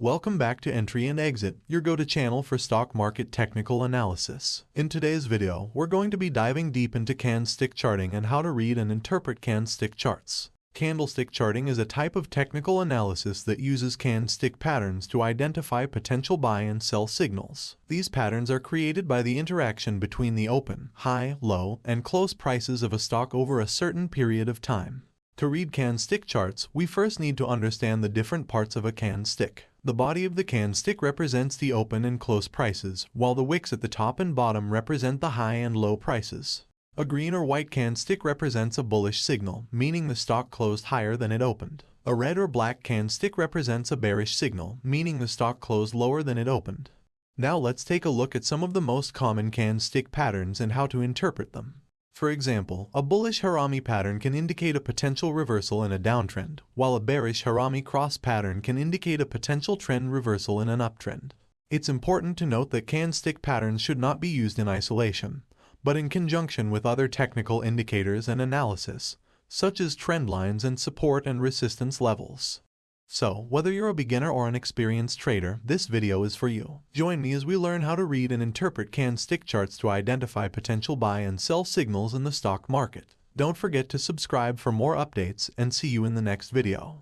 Welcome back to Entry and Exit, your go-to channel for stock market technical analysis. In today's video, we're going to be diving deep into candlestick charting and how to read and interpret candlestick charts. Candlestick charting is a type of technical analysis that uses candlestick patterns to identify potential buy and sell signals. These patterns are created by the interaction between the open, high, low, and close prices of a stock over a certain period of time. To read candlestick charts, we first need to understand the different parts of a candlestick. The body of the candlestick represents the open and close prices, while the wicks at the top and bottom represent the high and low prices. A green or white candlestick represents a bullish signal, meaning the stock closed higher than it opened. A red or black candlestick represents a bearish signal, meaning the stock closed lower than it opened. Now let's take a look at some of the most common candlestick patterns and how to interpret them. For example, a bullish Harami pattern can indicate a potential reversal in a downtrend, while a bearish Harami cross pattern can indicate a potential trend reversal in an uptrend. It's important to note that candlestick patterns should not be used in isolation, but in conjunction with other technical indicators and analysis, such as trend lines and support and resistance levels. So, whether you're a beginner or an experienced trader, this video is for you. Join me as we learn how to read and interpret candlestick charts to identify potential buy and sell signals in the stock market. Don't forget to subscribe for more updates and see you in the next video.